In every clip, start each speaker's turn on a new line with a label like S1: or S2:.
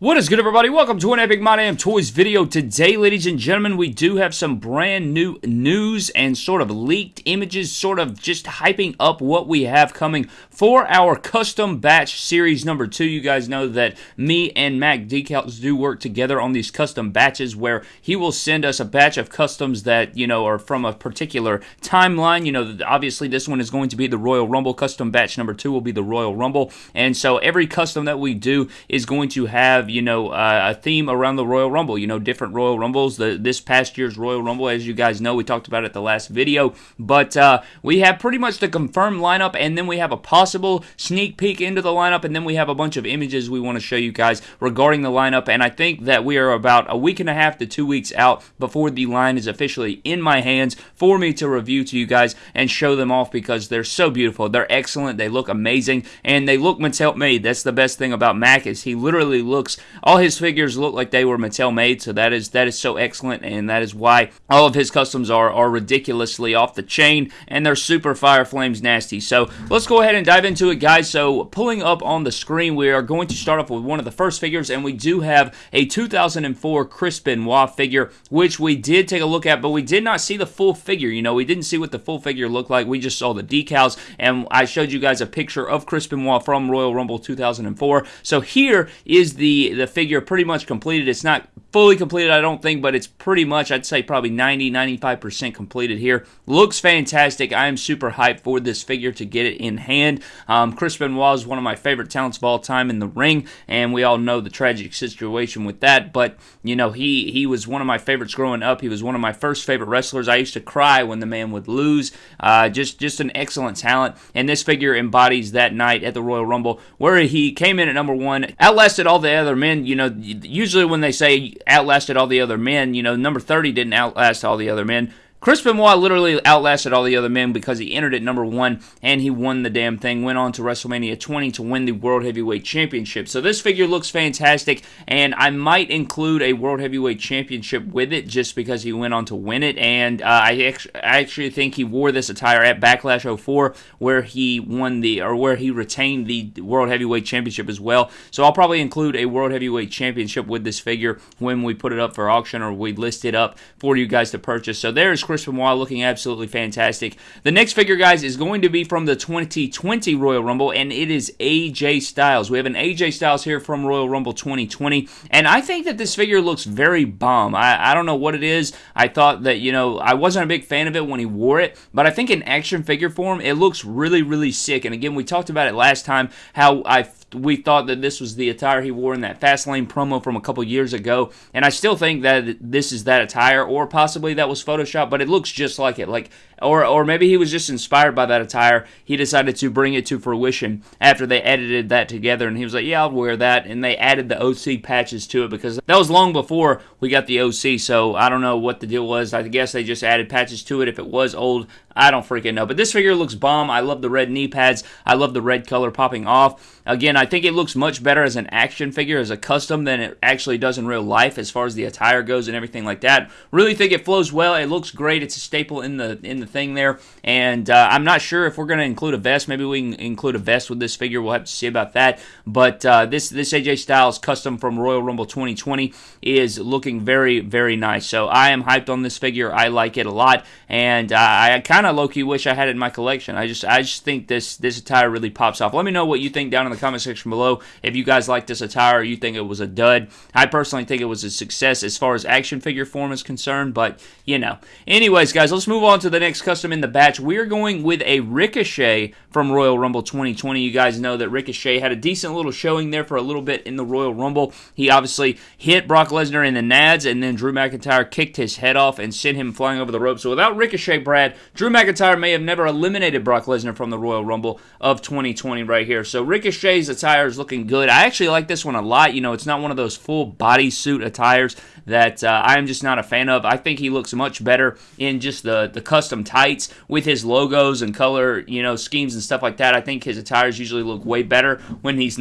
S1: What is good, everybody? Welcome to an Epic My Damn Toys video. Today, ladies and gentlemen, we do have some brand new news and sort of leaked images, sort of just hyping up what we have coming for our custom batch series number two. You guys know that me and Mac Decals do work together on these custom batches where he will send us a batch of customs that, you know, are from a particular timeline. You know, obviously this one is going to be the Royal Rumble. Custom batch number two will be the Royal Rumble. And so every custom that we do is going to have you know, uh, a theme around the Royal Rumble. You know, different Royal Rumbles. The this past year's Royal Rumble, as you guys know, we talked about it the last video. But uh, we have pretty much the confirmed lineup, and then we have a possible sneak peek into the lineup, and then we have a bunch of images we want to show you guys regarding the lineup. And I think that we are about a week and a half to two weeks out before the line is officially in my hands for me to review to you guys and show them off because they're so beautiful. They're excellent. They look amazing, and they look Mattel made. That's the best thing about Mac is he literally looks all his figures look like they were Mattel made, so that is that is so excellent, and that is why all of his customs are are ridiculously off the chain, and they're super fire flames nasty. So let's go ahead and dive into it, guys. So pulling up on the screen, we are going to start off with one of the first figures, and we do have a 2004 Chris Benoit figure, which we did take a look at, but we did not see the full figure. You know, we didn't see what the full figure looked like. We just saw the decals, and I showed you guys a picture of Chris Benoit from Royal Rumble 2004. So here is the the figure pretty much completed. It's not fully completed, I don't think, but it's pretty much, I'd say probably 90, 95% completed here. Looks fantastic. I am super hyped for this figure to get it in hand. Um, Chris Benoit is one of my favorite talents of all time in the ring, and we all know the tragic situation with that, but, you know, he, he was one of my favorites growing up. He was one of my first favorite wrestlers. I used to cry when the man would lose. Uh, just, just an excellent talent, and this figure embodies that night at the Royal Rumble where he came in at number one, outlasted all the other men. You know, usually when they say outlasted all the other men. You know, number 30 didn't outlast all the other men. Chris Benoit literally outlasted all the other men because he entered at number one and he won the damn thing. Went on to WrestleMania 20 to win the World Heavyweight Championship. So this figure looks fantastic, and I might include a World Heavyweight Championship with it just because he went on to win it. And uh, I, I actually think he wore this attire at Backlash 04 where he won the or where he retained the World Heavyweight Championship as well. So I'll probably include a World Heavyweight Championship with this figure when we put it up for auction or we list it up for you guys to purchase. So there's Chris Benoit looking absolutely fantastic. The next figure, guys, is going to be from the 2020 Royal Rumble, and it is AJ Styles. We have an AJ Styles here from Royal Rumble 2020, and I think that this figure looks very bomb. I, I don't know what it is. I thought that, you know, I wasn't a big fan of it when he wore it, but I think in action figure form, it looks really, really sick. And again, we talked about it last time, how I we thought that this was the attire he wore in that Fastlane promo from a couple years ago, and I still think that this is that attire, or possibly that was Photoshop, but it looks just like it. Like or or maybe he was just inspired by that attire. He decided to bring it to fruition after they edited that together, and he was like, "Yeah, I'll wear that." And they added the OC patches to it because that was long before we got the OC. So I don't know what the deal was. I guess they just added patches to it. If it was old, I don't freaking know. But this figure looks bomb. I love the red knee pads. I love the red color popping off. Again, I think it looks much better as an action figure, as a custom, than it actually does in real life as far as the attire goes and everything like that. Really think it flows well. It looks great. It's a staple in the in the thing there. And uh, I'm not sure if we're going to include a vest. Maybe we can include a vest with this figure. We'll have to see about that. But uh, this this AJ Styles custom from Royal Rumble 2020 is looking very very nice. So I am hyped on this figure. I like it a lot, and uh, I kind of low key wish I had it in my collection. I just I just think this this attire really pops off. Let me know what you think down in the comment section below. If you guys like this attire, or you think it was a dud. I personally think it was a success as far as action figure form is concerned. But you know, anyways, guys, let's move on to the next custom in the batch, we're going with a Ricochet from Royal Rumble 2020. You guys know that Ricochet had a decent little showing there for a little bit in the Royal Rumble. He obviously hit Brock Lesnar in the nads, and then Drew McIntyre kicked his head off and sent him flying over the rope. So without Ricochet, Brad, Drew McIntyre may have never eliminated Brock Lesnar from the Royal Rumble of 2020 right here. So Ricochet's attire is looking good. I actually like this one a lot. You know, it's not one of those full bodysuit attires that uh, I'm just not a fan of. I think he looks much better in just the, the custom tights with his logos and color, you know, schemes and stuff like that. I think his attires usually look way better when he's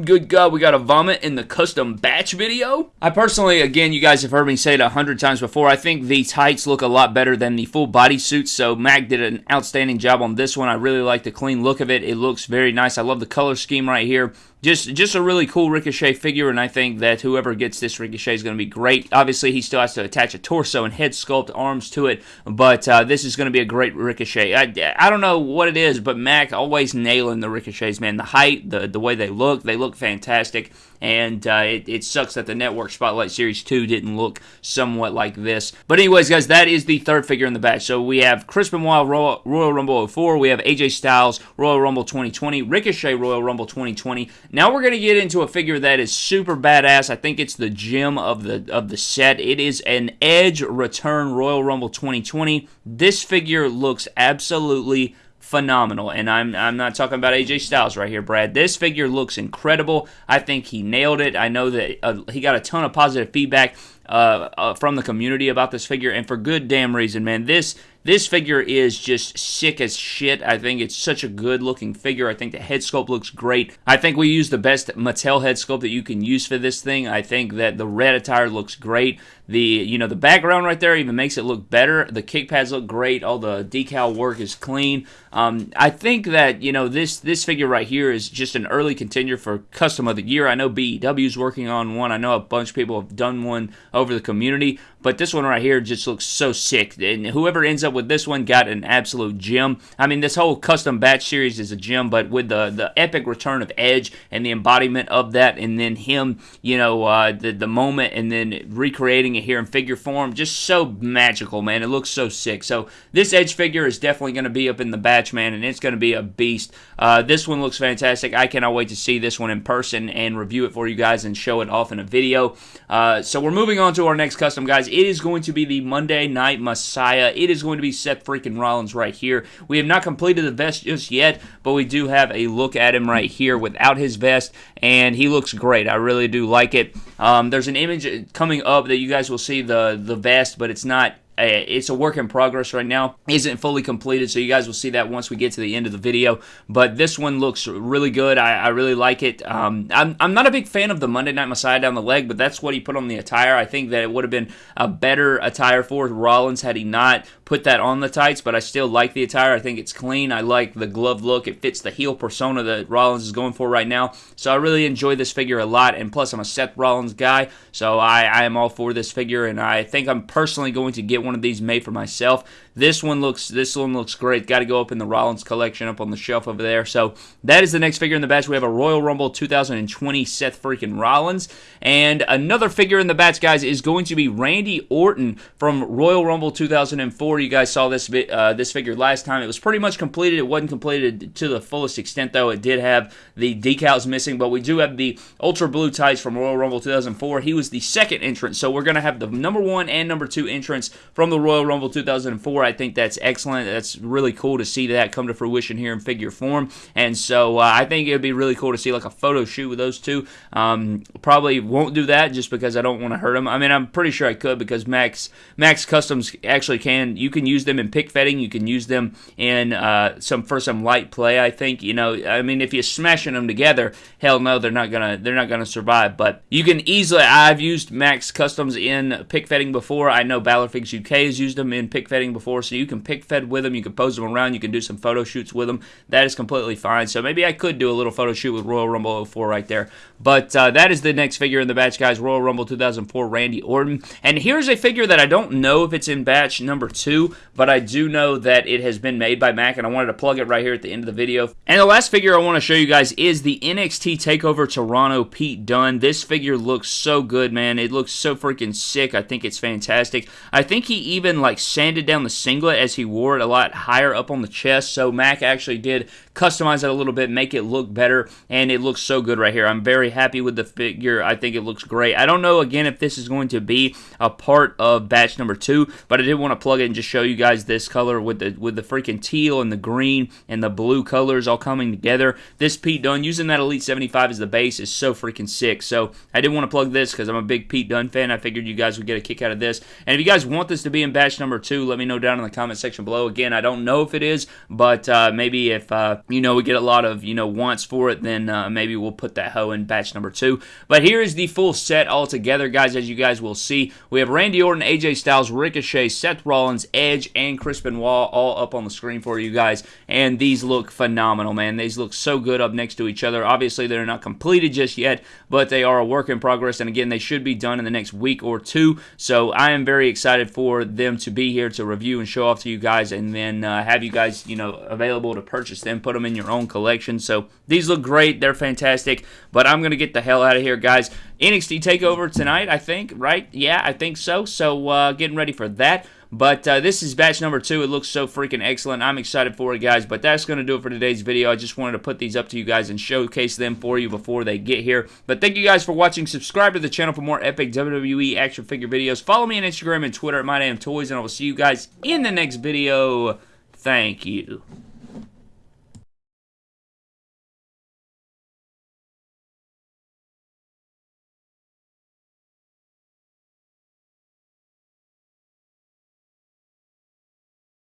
S1: Good God, we got a vomit in the custom batch video. I personally, again, you guys have heard me say it a hundred times before. I think the tights look a lot better than the full body suits. So Mac did an outstanding job on this one. I really like the clean look of it. It looks very nice. I love the color scheme right here. Just just a really cool Ricochet figure, and I think that whoever gets this Ricochet is going to be great. Obviously, he still has to attach a torso and head sculpt arms to it, but uh, this is going to be a great Ricochet. I, I don't know what it is, but Mac always nailing the Ricochets, man. The height, the the way they look, they look fantastic and uh, it, it, sucks that the Network Spotlight Series 2 didn't look somewhat like this. But anyways, guys, that is the third figure in the batch. So we have Chris Benoit Royal, Royal Rumble 04, we have AJ Styles Royal Rumble 2020, Ricochet Royal Rumble 2020. Now we're going to get into a figure that is super badass. I think it's the gem of the of the set. It is an Edge Return Royal Rumble 2020. This figure looks absolutely phenomenal. And I'm I'm not talking about AJ Styles right here, Brad. This figure looks incredible. I think he nailed it. I know that uh, he got a ton of positive feedback uh, uh, from the community about this figure, and for good damn reason, man. This this figure is just sick as shit. I think it's such a good looking figure. I think the head sculpt looks great. I think we use the best Mattel head sculpt that you can use for this thing. I think that the red attire looks great. The you know the background right there even makes it look better. The kick pads look great. All the decal work is clean. Um, I think that you know this this figure right here is just an early contender for custom of the year. I know BEW is working on one. I know a bunch of people have done one over the community, but this one right here just looks so sick. And whoever ends up with this one got an absolute gem. I mean, this whole custom batch series is a gem, but with the the epic return of Edge and the embodiment of that, and then him, you know, uh, the the moment, and then recreating it here in figure form, just so magical, man. It looks so sick. So this Edge figure is definitely going to be up in the batch, man, and it's going to be a beast. Uh, this one looks fantastic. I cannot wait to see this one in person and review it for you guys and show it off in a video. Uh, so we're moving to our next custom, guys. It is going to be the Monday Night Messiah. It is going to be Seth freaking Rollins right here. We have not completed the vest just yet, but we do have a look at him right here without his vest, and he looks great. I really do like it. Um, there's an image coming up that you guys will see the the vest, but it's not it's a work in progress right now. Isn't fully completed, so you guys will see that once we get to the end of the video. But this one looks really good. I, I really like it. Um, I'm, I'm not a big fan of the Monday Night Messiah down the leg, but that's what he put on the attire. I think that it would have been a better attire for Rollins had he not put that on the tights, but I still like the attire. I think it's clean. I like the glove look. It fits the heel persona that Rollins is going for right now. So I really enjoy this figure a lot. And plus, I'm a Seth Rollins guy, so I, I am all for this figure. And I think I'm personally going to get one of these made for myself. This one looks this one looks great. Got to go up in the Rollins collection up on the shelf over there. So that is the next figure in the batch. We have a Royal Rumble 2020 Seth freaking Rollins, and another figure in the batch, guys, is going to be Randy Orton from Royal Rumble 2004. You guys saw this uh, this figure last time. It was pretty much completed. It wasn't completed to the fullest extent though. It did have the decals missing, but we do have the Ultra Blue tights from Royal Rumble 2004. He was the second entrance, so we're going to have the number one and number two entrants from the Royal Rumble 2004. I think that's excellent. That's really cool to see that come to fruition here in figure form. And so uh, I think it would be really cool to see like a photo shoot with those two. Um, probably won't do that just because I don't want to hurt them. I mean, I'm pretty sure I could because Max Max Customs actually can. You can use them in pic fedding. You can use them in uh, some for some light play. I think you know. I mean, if you're smashing them together, hell no, they're not gonna they're not gonna survive. But you can easily. I've used Max Customs in pic fedding before. I know Balor Figs UK has used them in pic fedding before, so you can pic fed with them. You can pose them around. You can do some photo shoots with them. That is completely fine. So maybe I could do a little photo shoot with Royal Rumble 04 right there. But uh, that is the next figure in the batch, guys. Royal Rumble 2004 Randy Orton. And here's a figure that I don't know if it's in batch number two, but I do know that it has been made by Mac, and I wanted to plug it right here at the end of the video. And the last figure I want to show you guys is the NXT TakeOver Toronto Pete Dunne. This figure looks so good, man. It looks so freaking sick. I think it's fantastic. I think he even like sanded down the singlet as he wore it a lot higher up on the chest. So Mac actually did customize it a little bit, make it look better, and it looks so good right here. I'm very happy with the figure. I think it looks great. I don't know again if this is going to be a part of batch number two, but I did want to plug it and just show you guys this color with the with the freaking teal and the green and the blue colors all coming together. This Pete Dunne using that Elite 75 as the base is so freaking sick. So I did want to plug this because I'm a big Pete Dunne fan. I figured you guys would get a kick out of this. And if you guys want this to be in batch number two, let me know down in the comment section below. Again, I don't know if it is, but uh, maybe if, uh, you know, we get a lot of, you know, wants for it, then uh, maybe we'll put that hoe in batch number two. But here is the full set all together, guys, as you guys will see. We have Randy Orton, AJ Styles, Ricochet, Seth Rollins, Edge, and Chris Benoit all up on the screen for you guys. And these look phenomenal, man. These look so good up next to each other. Obviously, they're not completed just yet, but they are a work in progress. And again, they should be done in the next week or two. So I am very excited for them to be here to review and show off to you guys and then uh, have you guys, you know, available to purchase them, put them in your own collection. So these look great. They're fantastic. But I'm going to get the hell out of here, guys. NXT TakeOver tonight, I think, right? Yeah, I think so. So uh, getting ready for that. But uh, this is batch number two. It looks so freaking excellent. I'm excited for it, guys. But that's going to do it for today's video. I just wanted to put these up to you guys and showcase them for you before they get here. But thank you guys for watching. Subscribe to the channel for more epic WWE action figure videos. Follow me on Instagram and Twitter at MyDamnToys, and I will see you guys in the next video. Thank you.